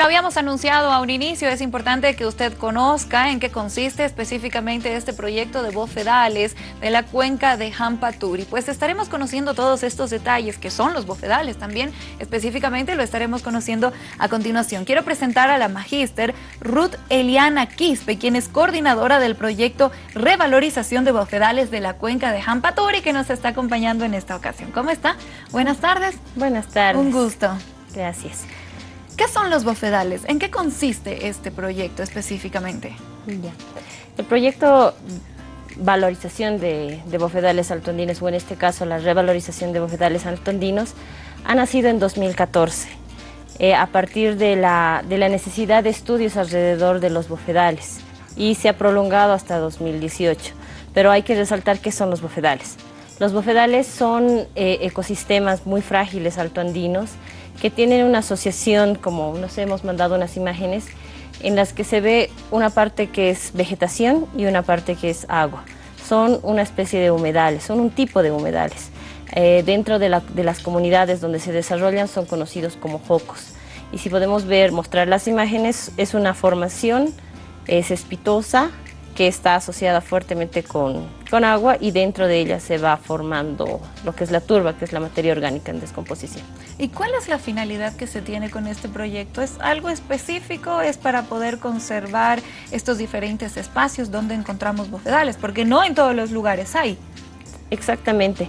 lo habíamos anunciado a un inicio, es importante que usted conozca en qué consiste específicamente este proyecto de bofedales de la cuenca de Jampaturi. Pues estaremos conociendo todos estos detalles que son los bofedales también, específicamente lo estaremos conociendo a continuación. Quiero presentar a la magíster Ruth Eliana Quispe, quien es coordinadora del proyecto Revalorización de Bofedales de la cuenca de Jampaturi, que nos está acompañando en esta ocasión. ¿Cómo está? Buenas tardes. Buenas tardes. Un gusto. Gracias. ¿Qué son los bofedales? ¿En qué consiste este proyecto específicamente? El proyecto valorización de, bofedales altondinos, o en este caso la revalorización de bofedales altondinos, ha nacido en 2014, eh, a partir de la, de la necesidad de estudios alrededor de los bofedales y se ha prolongado hasta 2018. Pero hay que resaltar qué son los bofedales. Los bofedales son eh, ecosistemas muy frágiles altoandinos que tienen una asociación, como nos hemos mandado unas imágenes, en las que se ve una parte que es vegetación y una parte que es agua. Son una especie de humedales, son un tipo de humedales. Eh, dentro de, las comunidades donde se desarrollan son conocidos como jocos. Y si podemos ver, mostrar las imágenes, es una formación, es espitosa, que está asociada fuertemente con, con, agua y dentro de ella se va formando lo que es la turba, que es la materia orgánica en descomposición. ¿Y cuál es la finalidad que se tiene con este proyecto? ¿Es algo específico? ¿Es para poder conservar estos diferentes espacios donde encontramos bofedales? Porque no en todos los lugares hay. Exactamente.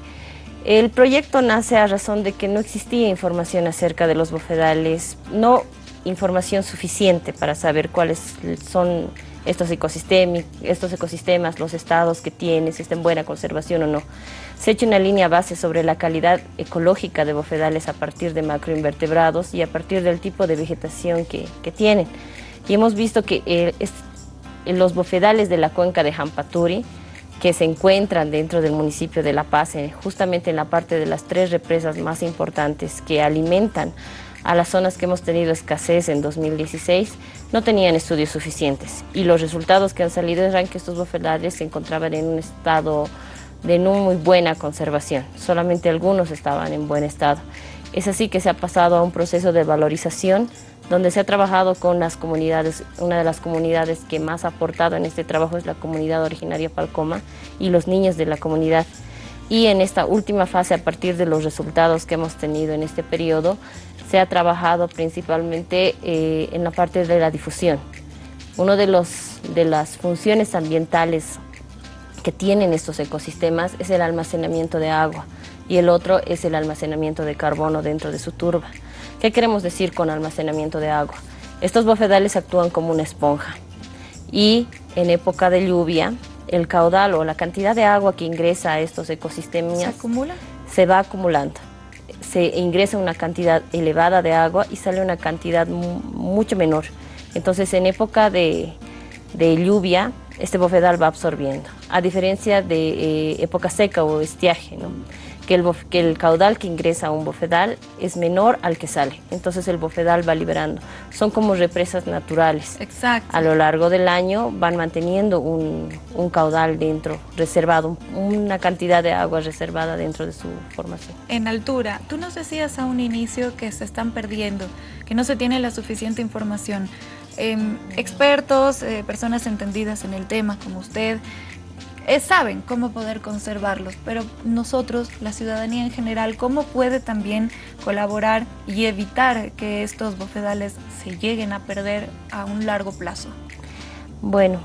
El proyecto nace a razón de que no existía información acerca de los bofedales, no información suficiente para saber cuáles son estos estos ecosistemas, los estados que tienen, si está en buena conservación o no. Se ha una línea base sobre la calidad ecológica de bofedales a partir de macroinvertebrados y a partir del tipo de vegetación que, tienen. Y hemos visto que eh, los bofedales de la cuenca de Jampaturi, que se encuentran dentro del municipio de La Paz, eh, justamente en la parte de las tres represas más importantes que alimentan a las zonas que hemos tenido escasez en 2016, no tenían estudios suficientes y los resultados que han salido eran que estos bofedales se encontraban en un estado de no muy buena conservación, solamente algunos estaban en buen estado. Es así que se ha pasado a un proceso de valorización donde se ha trabajado con las comunidades, una de las comunidades que más ha aportado en este trabajo es la comunidad originaria Palcoma y los niños de la comunidad. Y en esta última fase, a partir de los resultados que hemos tenido en este periodo, se ha trabajado principalmente eh, en la parte de la difusión. Una de, de las funciones ambientales que tienen estos ecosistemas es el almacenamiento de agua y el otro es el almacenamiento de carbono dentro de su turba. ¿Qué queremos decir con almacenamiento de agua? Estos bofedales actúan como una esponja y en época de lluvia el caudal o la cantidad de agua que ingresa a estos ecosistemas ¿Se acumula? Se va acumulando se ingresa una cantidad elevada de agua y sale una cantidad mucho menor. Entonces en época de, lluvia, este bofedal va absorbiendo, a diferencia de eh, época seca o estiaje. ¿no? Que el, que el caudal que ingresa a un bofedal es menor al que sale. Entonces el bofedal va liberando. Son como represas naturales. Exacto. A lo largo del año van manteniendo un, un caudal dentro, reservado, una cantidad de agua reservada dentro de su formación. En altura, tú nos decías a un inicio que se están perdiendo, que no se tiene la suficiente información. Em, expertos, eh, personas entendidas en el tema como usted, eh, saben cómo poder conservarlos, pero nosotros, la ciudadanía en general, ¿cómo puede también colaborar y evitar que estos bofedales se lleguen a perder a un largo plazo? Bueno,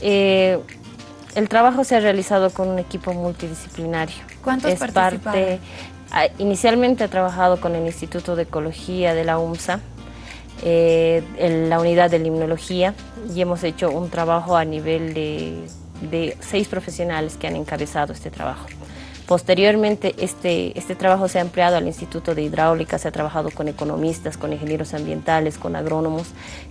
eh, el trabajo se ha realizado con un equipo multidisciplinario. ¿Cuántos es parte, ah, Inicialmente he trabajado con el Instituto de Ecología de la UMSA, eh, en la unidad de limnología, y hemos hecho un trabajo a nivel de de seis profesionales que han encabezado este trabajo. Posteriormente, este, este trabajo se ha empleado al Instituto de Hidráulica, se ha trabajado con economistas, con ingenieros ambientales, con agrónomos,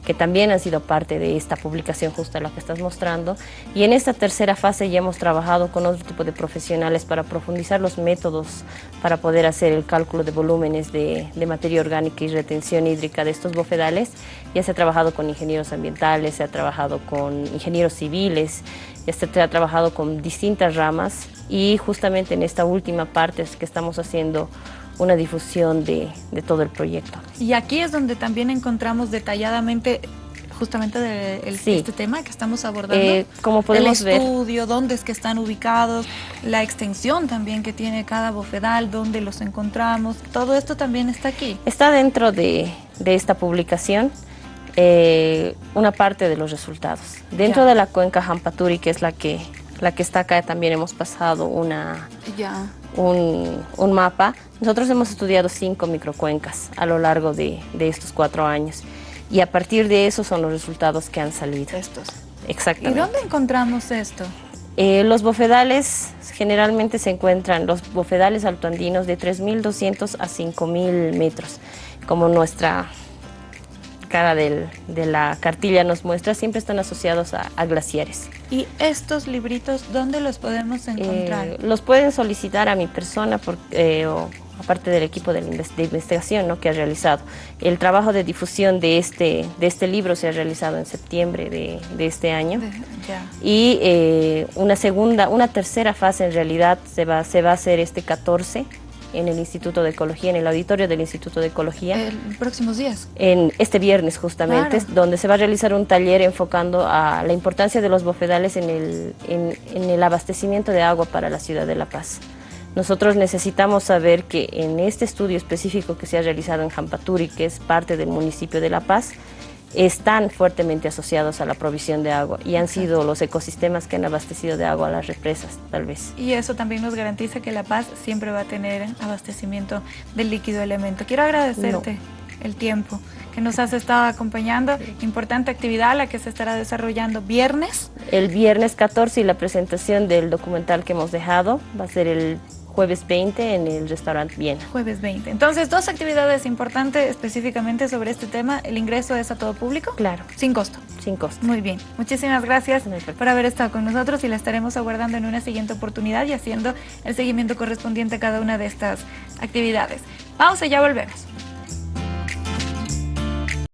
que también han sido parte de esta publicación justo a la que estás mostrando. Y en esta tercera fase ya hemos trabajado con otro tipo de profesionales para profundizar los métodos para poder hacer el cálculo de volúmenes de, de materia orgánica y retención hídrica de estos bofedales. Ya se ha trabajado con ingenieros ambientales, se ha trabajado con ingenieros civiles, ya se ha trabajado con distintas ramas y justamente en esta última parte es que estamos haciendo una difusión de, de todo el proyecto. Y aquí es donde también encontramos detalladamente justamente de este tema que estamos abordando. Eh, como podemos el estudio, dónde es que están ubicados, la extensión también que tiene cada bofedal, dónde los encontramos, todo esto también está aquí. Está dentro de, de esta publicación. Eh, una parte de los resultados. Dentro de la cuenca Jampaturi, que es la que, la que está acá, también hemos pasado una, un, un, mapa. Nosotros hemos estudiado cinco microcuencas a lo largo de, de estos cuatro años y a partir de eso son los resultados que han salido. Estos. Exactamente. ¿Y dónde encontramos esto? Eh, los bofedales generalmente se encuentran, los bofedales altoandinos de 3.200 a 5.000 metros, como nuestra cara de la cartilla nos muestra, siempre están asociados a, glaciares. ¿Y estos libritos dónde los podemos encontrar? Eh, los pueden solicitar a mi persona por, eh, o aparte del equipo de, investigación ¿no? que ha realizado. El trabajo de difusión de este, de este libro se ha realizado en septiembre de, de este año. Y eh, una segunda, una tercera fase en realidad se va, se va a hacer este 14 en el Instituto de Ecología, en el auditorio del Instituto de Ecología. ¿En próximos días? En este viernes justamente, donde se va a realizar un taller enfocando a la importancia de los bofedales en el, en, en el abastecimiento de agua para la ciudad de La Paz. Nosotros necesitamos saber que en este estudio específico que se ha realizado en Jampaturi, que es parte del municipio de La Paz, están fuertemente asociados a la provisión de agua y han sido los ecosistemas que han abastecido de agua a las represas, tal vez. Y eso también nos garantiza que La Paz siempre va a tener abastecimiento del líquido elemento. Quiero agradecerte el tiempo que nos has estado acompañando. Importante actividad la que se estará desarrollando viernes. El viernes 14 y la presentación del documental que hemos dejado va a ser el jueves 20 en el restaurante Viena. Jueves 20. Entonces, dos actividades importantes específicamente sobre este tema. ¿El ingreso es a todo público? Claro. Sin costo. Sin costo. Muy bien. Muchísimas gracias por haber estado con nosotros y la estaremos aguardando en una siguiente oportunidad y haciendo el seguimiento correspondiente a cada una de estas actividades. Pausa y ya volvemos.